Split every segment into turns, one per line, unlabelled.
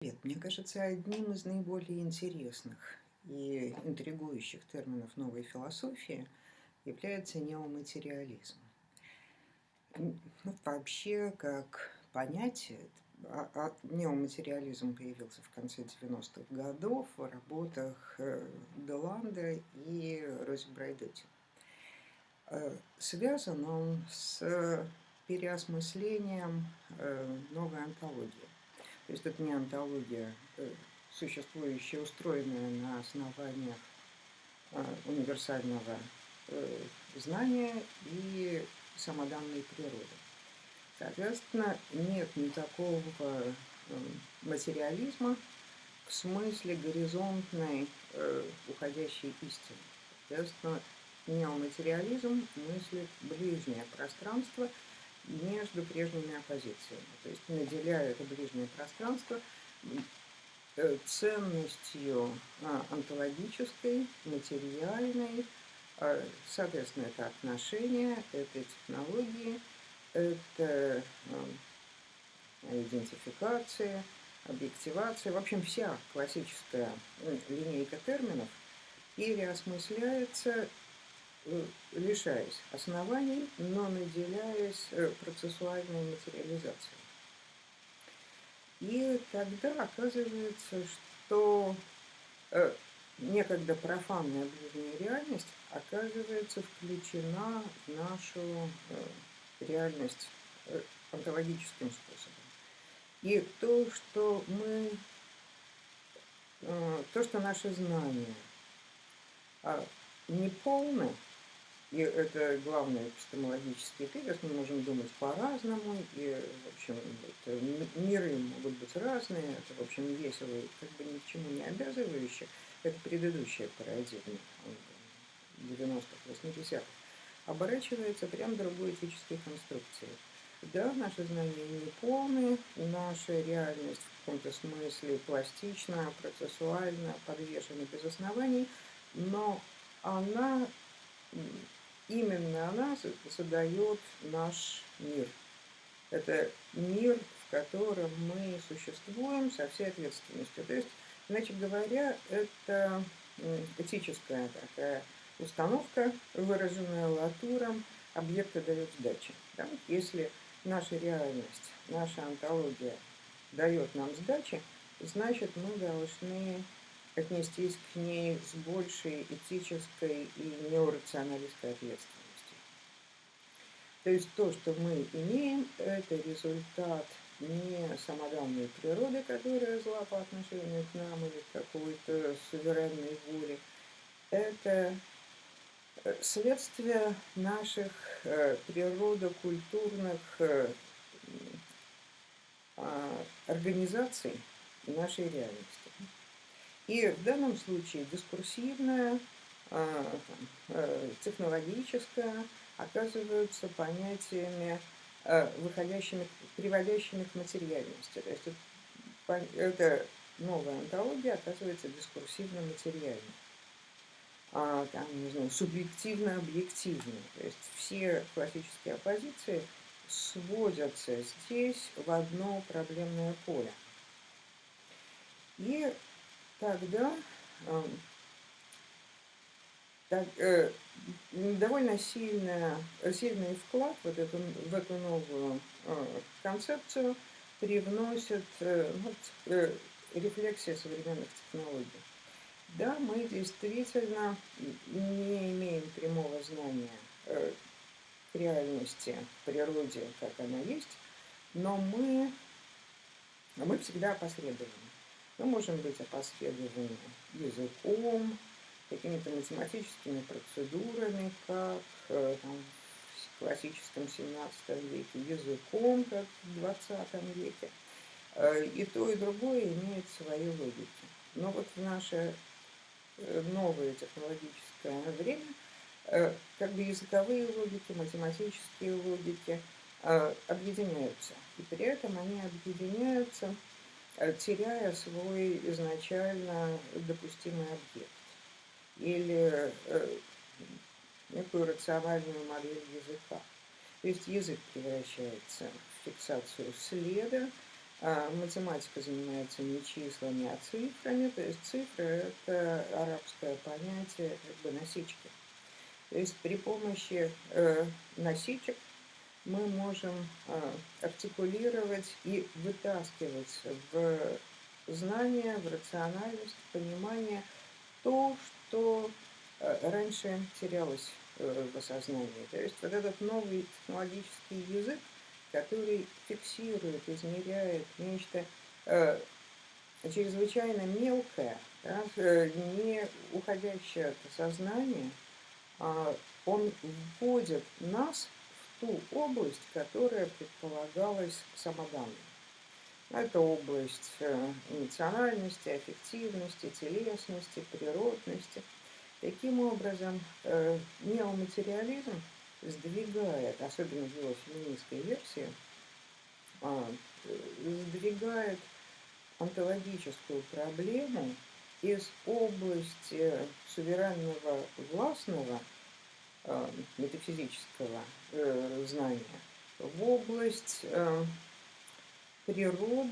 Привет. Мне кажется, одним из наиболее интересных и интригующих терминов новой философии является неоматериализм. Ну, вообще, как понятие, а, а, неоматериализм появился в конце 90-х годов в работах э, Деланда и Рози Брайдетти. Э, связан он с переосмыслением э, новой антологии то есть это не антология, э, существующая, устроенная на основаниях э, универсального э, знания и самоданной природы. Соответственно, нет никакого материализма в смысле горизонтной уходящей истины. Соответственно, неоматериализм мыслит ближнее пространство – между прежними оппозициями. То есть наделяя это ближнее пространство э, ценностью а, онтологической, материальной, а, соответственно, это отношения, это технологии, это а, идентификация, объективация, в общем, вся классическая линейка терминов. Переосмысляется лишаясь оснований, но наделяясь э, процессуальной материализацией. И тогда оказывается, что э, некогда профанная ближняя реальность оказывается включена в нашу реальность онтологическим способом. И то, что мы, то, что наши знания а, не полны, и это главный эпистемологический тезис, мы можем думать по-разному, и, в общем, это, миры могут быть разные, это, в общем, весело и как бы ни к чему не обязывающе. Это предыдущая парадигма 90-х, 80-х. Оборачивается прям другой этической конструкцией. Да, наши знания не полные, наша реальность в каком-то смысле пластична, процессуальна, подвешена без оснований, но она именно она задает наш мир. Это мир, в котором мы существуем со всей ответственностью. То есть, иначе говоря, это этическая такая установка, выраженная латуром, объекта дает сдачи. Да? Если наша реальность, наша антология дает нам сдачи, значит мы должны отнестись к ней с большей этической и неорационалистской ответственностью. То есть то, что мы имеем, это результат не самоданной природы, которая зла по отношению к нам или какой-то суверенной воли. Это э, следствие наших э, природокультурных э, а, организаций нашей реальности. И в данном случае дискурсивная, э, технологическая оказываются понятиями, а, выходящими, приводящими к материальности. То есть это новая антология оказывается дискурсивно-материальной. А, там, не знаю, субъективно-объективно. То есть все классические оппозиции сводятся здесь в одно проблемное поле. И Тогда так, э, довольно сильная, сильный вклад вот эту, в эту новую э, концепцию привносит э, вот, э, рефлексия современных технологий. Да, мы действительно не имеем прямого знания э, реальности, природе, как она есть, но мы, мы всегда опосредованы. Мы можем быть опосредованы языком, какими-то математическими процедурами, как э, там, в классическом 17 веке, языком, как в 20 веке. Э, и то, и другое имеет свои логики. Но вот в наше э, новое технологическое время как бы языковые логики, математические логики объединяются. И при этом они объединяются теряя свой изначально допустимый объект или э, некую рациональную модель языка. То есть язык превращается в фиксацию следа, а математика занимается не числами, а цифрами. То есть цифры – это арабское понятие как бы насечки. То есть при помощи э, насечек мы можем э, артикулировать и вытаскивать в знание, в рациональность, в понимание то, что э, раньше терялось э, в осознании. То есть вот этот новый технологический язык, который фиксирует, измеряет нечто э, чрезвычайно мелкое, да, э, не уходящее от сознания, э, он вводит нас ту область, которая предполагалась самоданной. Это область э, эмоциональности, аффективности, телесности, природности. Таким образом, э, неоматериализм сдвигает, особенно в его феминистской версии, а, сдвигает онтологическую проблему из области суверенного властного метафизического э, знания в область э, природ,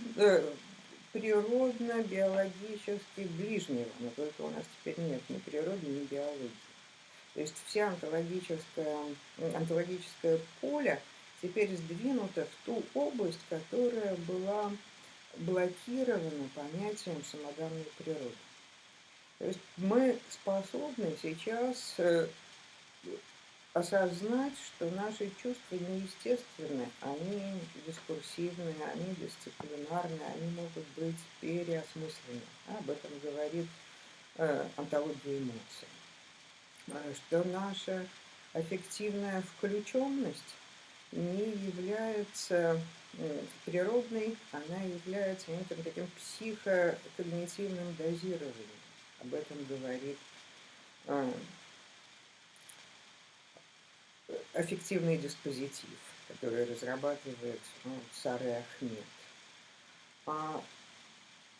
природно-биологически ближнего, но только у нас теперь нет ни природы, ни биологии. То есть все онтологическое, онтологическое поле теперь сдвинуто в ту область, которая была блокирована понятием самоданной природы. То есть мы способны сейчас э, осознать, что наши чувства неестественны, они дискурсивны, они дисциплинарны, они могут быть переосмыслены. Об этом говорит э, антология эмоций. Э, что наша аффективная включенность не является природной, она является неким таким психокогнитивным дозированием. Об этом говорит э, аффективный диспозитив, который разрабатывает ну, Сары Ахмед. А,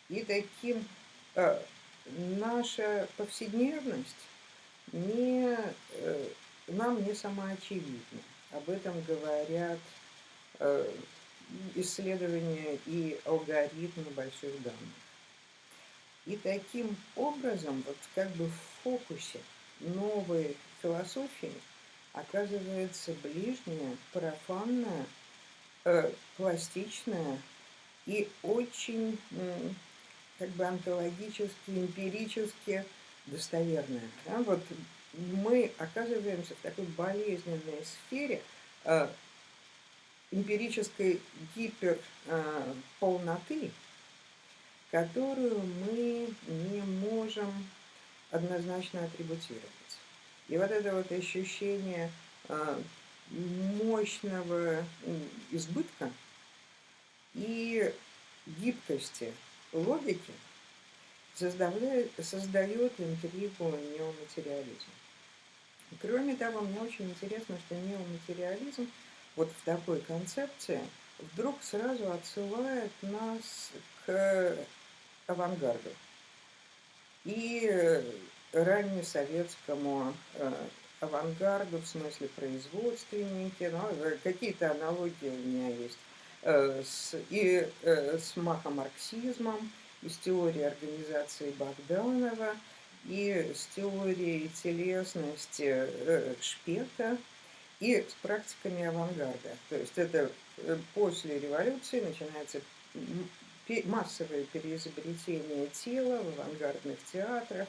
и таким а, наша повседневность не, э, нам не самоочевидна. Об этом говорят э, исследования и алгоритмы больших данных. И таким образом, вот как бы в фокусе новой философии – оказывается ближняя, профанная, э, пластичная и очень э, как бы онтологически, эмпирически достоверная. Да? Вот мы оказываемся в такой болезненной сфере э, эмпирической гиперполноты, э, которую мы не можем однозначно атрибутировать. И вот это вот ощущение а, мощного избытка и гибкости логики создает, создает интригу неоматериализма. Кроме того, мне очень интересно, что неоматериализм вот в такой концепции вдруг сразу отсылает нас к авангарду. И раннесоветскому э, авангарду, в смысле производственники, ну, э, какие-то аналогии у меня есть, э, с, и с махомарксизмом, и с теорией организации Богданова, и с теорией телесности Шпета, и с практиками авангарда. То есть это после революции начинается массовое переизобретение тела в авангардных театрах,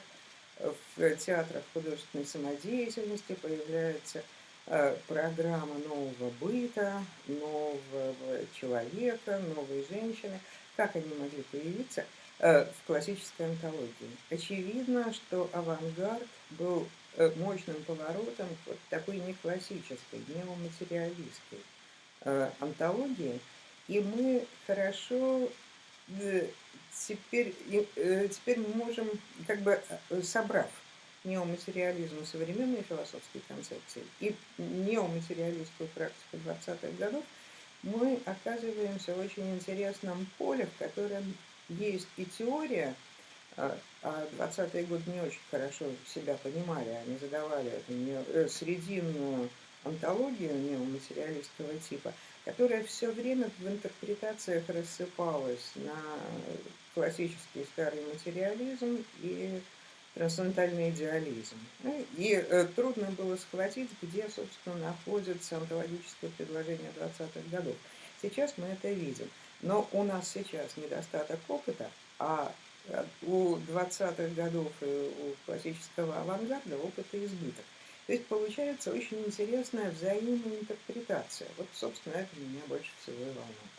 в театрах художественной самодеятельности появляется э, программа нового быта, нового человека, новой женщины. Как они могли появиться э, в классической антологии? Очевидно, что авангард был э, мощным поворотом вот такой не классической, неоматериалистской антологии, и мы хорошо теперь, э, теперь мы можем, как бы э, собрав неоматериализм современной философской концепции и неоматериалистскую практику 20-х годов, мы оказываемся в очень интересном поле, в котором есть и теория, а 20-е а годы не очень хорошо себя понимали, они задавали эту э, срединную антологию неоматериалистского типа, которая все время в интерпретациях рассыпалась на классический старый материализм и трансцендентальный идеализм. Ну, и э, трудно было схватить, где, собственно, находится онтологическое предложение 20-х годов. Сейчас мы это видим. Но у нас сейчас недостаток опыта, а э, у 20-х годов и у классического авангарда опыта избыток. То есть получается очень интересная взаимная интерпретация. Вот, собственно, это меня больше всего и волнует.